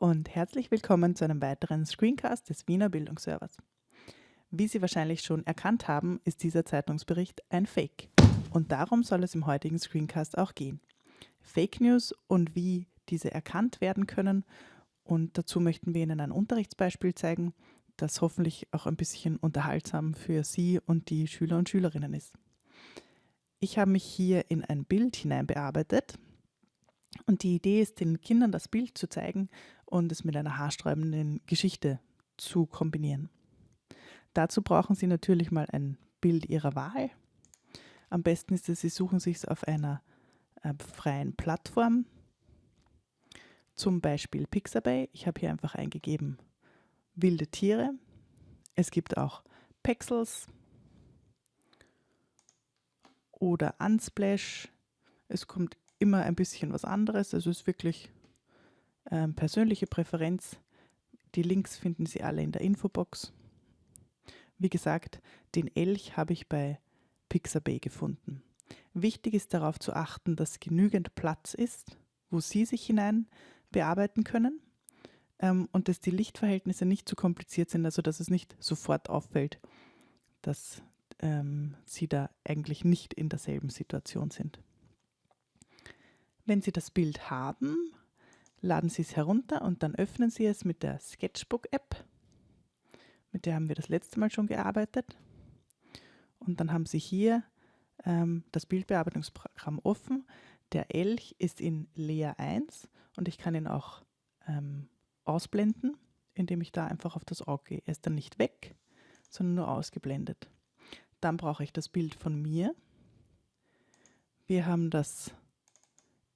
und herzlich willkommen zu einem weiteren Screencast des Wiener Bildungsservers. Wie Sie wahrscheinlich schon erkannt haben, ist dieser Zeitungsbericht ein Fake. Und darum soll es im heutigen Screencast auch gehen. Fake News und wie diese erkannt werden können. Und dazu möchten wir Ihnen ein Unterrichtsbeispiel zeigen, das hoffentlich auch ein bisschen unterhaltsam für Sie und die Schüler und Schülerinnen ist. Ich habe mich hier in ein Bild hineinbearbeitet. Und die Idee ist, den Kindern das Bild zu zeigen und es mit einer haarsträubenden Geschichte zu kombinieren. Dazu brauchen Sie natürlich mal ein Bild Ihrer Wahl. Am besten ist es, Sie suchen sich es auf einer äh, freien Plattform, zum Beispiel Pixabay. Ich habe hier einfach eingegeben wilde Tiere. Es gibt auch Pexels oder Unsplash. Es kommt immer ein bisschen was anderes. Also es ist wirklich ähm, persönliche Präferenz. Die Links finden Sie alle in der Infobox. Wie gesagt, den Elch habe ich bei Pixabay gefunden. Wichtig ist darauf zu achten, dass genügend Platz ist, wo Sie sich hinein bearbeiten können ähm, und dass die Lichtverhältnisse nicht zu kompliziert sind, also dass es nicht sofort auffällt, dass ähm, Sie da eigentlich nicht in derselben Situation sind. Wenn Sie das Bild haben, laden Sie es herunter und dann öffnen Sie es mit der Sketchbook-App. Mit der haben wir das letzte Mal schon gearbeitet. Und dann haben Sie hier ähm, das Bildbearbeitungsprogramm offen. Der Elch ist in Layer 1 und ich kann ihn auch ähm, ausblenden, indem ich da einfach auf das Auge gehe. Er ist dann nicht weg, sondern nur ausgeblendet. Dann brauche ich das Bild von mir. Wir haben das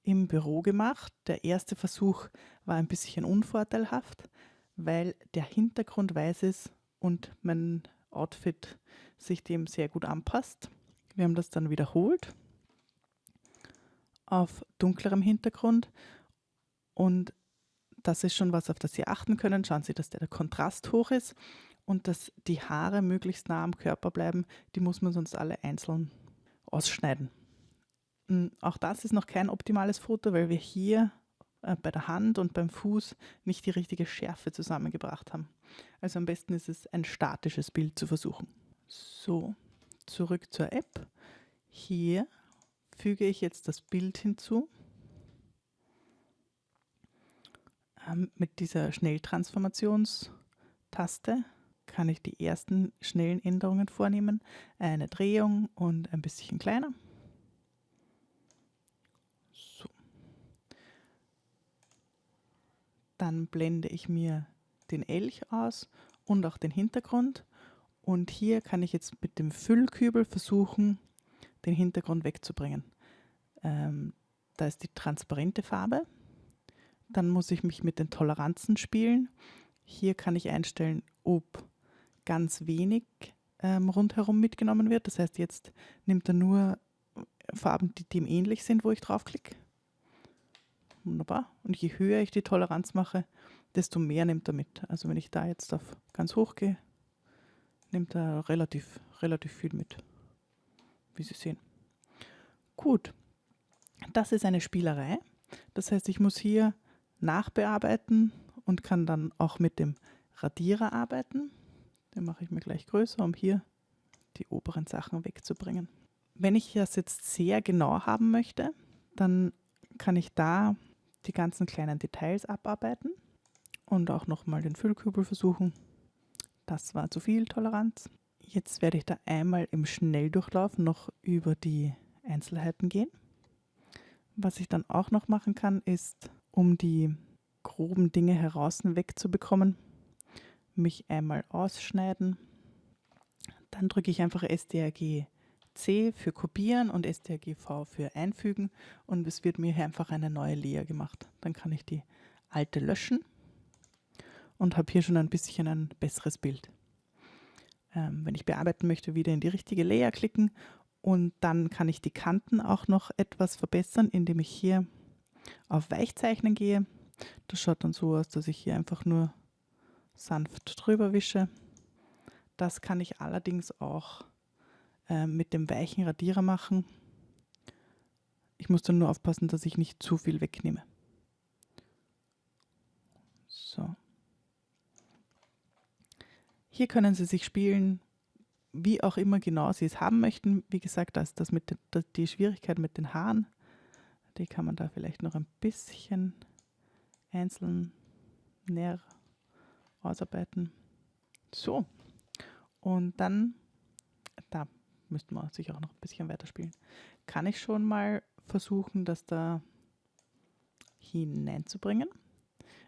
im Büro gemacht. Der erste Versuch war ein bisschen unvorteilhaft, weil der Hintergrund weiß ist und mein Outfit sich dem sehr gut anpasst. Wir haben das dann wiederholt auf dunklerem Hintergrund und das ist schon was, auf das Sie achten können. Schauen Sie, dass der Kontrast hoch ist und dass die Haare möglichst nah am Körper bleiben. Die muss man sonst alle einzeln ausschneiden. Hm, auch das ist noch kein optimales Foto, weil wir hier äh, bei der Hand und beim Fuß nicht die richtige Schärfe zusammengebracht haben. Also am besten ist es, ein statisches Bild zu versuchen. So, zurück zur App. Hier füge ich jetzt das Bild hinzu. Ähm, mit dieser Schnelltransformationstaste kann ich die ersten schnellen Änderungen vornehmen. Eine Drehung und ein bisschen kleiner. Dann blende ich mir den Elch aus und auch den Hintergrund. Und hier kann ich jetzt mit dem Füllkübel versuchen, den Hintergrund wegzubringen. Ähm, da ist die transparente Farbe. Dann muss ich mich mit den Toleranzen spielen. Hier kann ich einstellen, ob ganz wenig ähm, rundherum mitgenommen wird. Das heißt, jetzt nimmt er nur Farben, die dem ähnlich sind, wo ich draufklicke. Wunderbar. Und je höher ich die Toleranz mache, desto mehr nimmt er mit. Also wenn ich da jetzt auf ganz hoch gehe, nimmt er relativ, relativ viel mit, wie Sie sehen. Gut, das ist eine Spielerei. Das heißt, ich muss hier nachbearbeiten und kann dann auch mit dem Radierer arbeiten. Den mache ich mir gleich größer, um hier die oberen Sachen wegzubringen. Wenn ich das jetzt sehr genau haben möchte, dann kann ich da die ganzen kleinen Details abarbeiten und auch nochmal den Füllkübel versuchen. Das war zu viel Toleranz. Jetzt werde ich da einmal im Schnelldurchlauf noch über die Einzelheiten gehen. Was ich dann auch noch machen kann, ist, um die groben Dinge heraus wegzubekommen, mich einmal ausschneiden. Dann drücke ich einfach SDRG C für Kopieren und strgv für Einfügen und es wird mir hier einfach eine neue Layer gemacht. Dann kann ich die alte löschen und habe hier schon ein bisschen ein besseres Bild. Ähm, wenn ich bearbeiten möchte, wieder in die richtige Layer klicken und dann kann ich die Kanten auch noch etwas verbessern, indem ich hier auf Weichzeichnen gehe. Das schaut dann so aus, dass ich hier einfach nur sanft drüber wische. Das kann ich allerdings auch äh, mit dem weichen Radierer machen. Ich muss dann nur aufpassen, dass ich nicht zu viel wegnehme. So. Hier können Sie sich spielen, wie auch immer genau Sie es haben möchten. Wie gesagt, das, das mit das, die Schwierigkeit mit den Haaren, die kann man da vielleicht noch ein bisschen einzeln näher ausarbeiten. So, und dann, da müsste man sich auch noch ein bisschen weiterspielen, kann ich schon mal versuchen, das da hineinzubringen.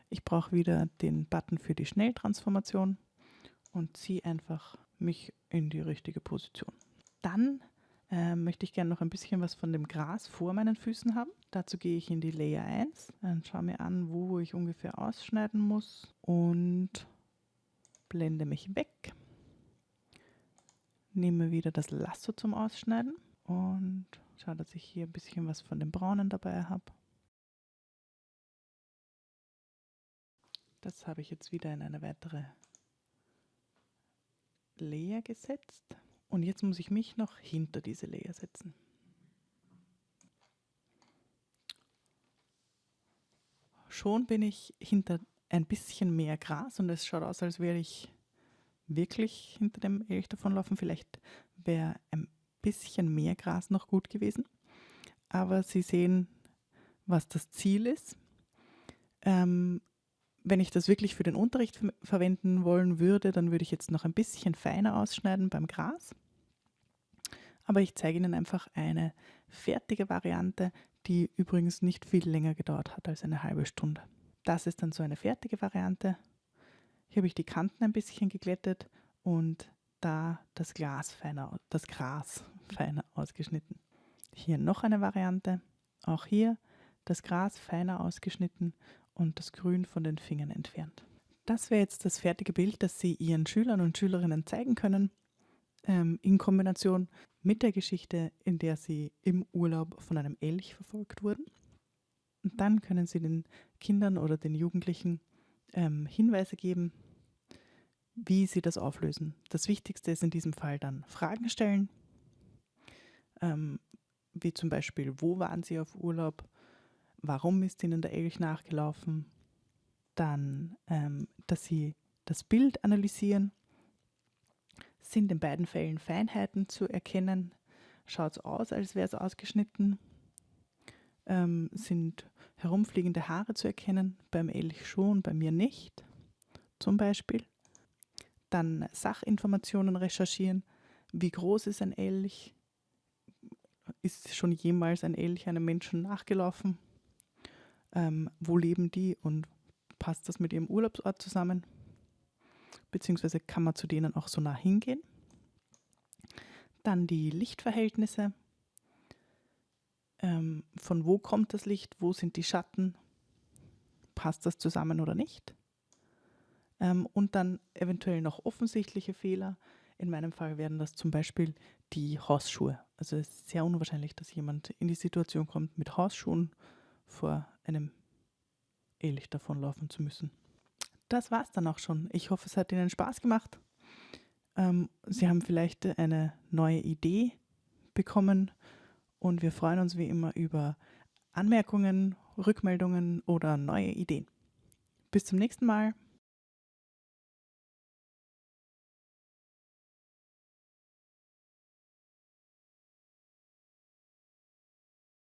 Ich brauche wieder den Button für die Schnelltransformation und ziehe einfach mich in die richtige Position. Dann äh, möchte ich gerne noch ein bisschen was von dem Gras vor meinen Füßen haben. Dazu gehe ich in die Layer 1 und schaue mir an, wo ich ungefähr ausschneiden muss und blende mich weg. Nehme wieder das Lasso zum Ausschneiden und schaue, dass ich hier ein bisschen was von dem Braunen dabei habe. Das habe ich jetzt wieder in eine weitere Layer gesetzt. Und jetzt muss ich mich noch hinter diese Layer setzen. Schon bin ich hinter ein bisschen mehr Gras und es schaut aus, als wäre ich wirklich hinter dem Elch davonlaufen. Vielleicht wäre ein bisschen mehr Gras noch gut gewesen. Aber Sie sehen, was das Ziel ist. Ähm, wenn ich das wirklich für den Unterricht verwenden wollen würde, dann würde ich jetzt noch ein bisschen feiner ausschneiden beim Gras. Aber ich zeige Ihnen einfach eine fertige Variante, die übrigens nicht viel länger gedauert hat als eine halbe Stunde. Das ist dann so eine fertige Variante. Hier habe ich die Kanten ein bisschen geglättet und da das, Glas feiner, das Gras feiner ausgeschnitten. Hier noch eine Variante. Auch hier das Gras feiner ausgeschnitten und das Grün von den Fingern entfernt. Das wäre jetzt das fertige Bild, das Sie Ihren Schülern und Schülerinnen zeigen können, ähm, in Kombination mit der Geschichte, in der Sie im Urlaub von einem Elch verfolgt wurden. Und dann können Sie den Kindern oder den Jugendlichen ähm, Hinweise geben, wie sie das auflösen. Das Wichtigste ist in diesem Fall dann Fragen stellen, ähm, wie zum Beispiel, wo waren Sie auf Urlaub, warum ist ihnen der Elch nachgelaufen, dann, ähm, dass sie das Bild analysieren, sind in beiden Fällen Feinheiten zu erkennen, schaut es aus, als wäre es ausgeschnitten, ähm, sind herumfliegende Haare zu erkennen, beim Elch schon, bei mir nicht, zum Beispiel. Dann Sachinformationen recherchieren, wie groß ist ein Elch, ist schon jemals ein Elch einem Menschen nachgelaufen, ähm, wo leben die und passt das mit ihrem Urlaubsort zusammen? Beziehungsweise kann man zu denen auch so nah hingehen? Dann die Lichtverhältnisse. Ähm, von wo kommt das Licht? Wo sind die Schatten? Passt das zusammen oder nicht? Ähm, und dann eventuell noch offensichtliche Fehler. In meinem Fall wären das zum Beispiel die Hausschuhe. Also es ist sehr unwahrscheinlich, dass jemand in die Situation kommt, mit Hausschuhen vor einem Elch davonlaufen zu müssen. Das war's dann auch schon. Ich hoffe, es hat Ihnen Spaß gemacht. Ähm, Sie haben vielleicht eine neue Idee bekommen und wir freuen uns wie immer über Anmerkungen, Rückmeldungen oder neue Ideen. Bis zum nächsten Mal.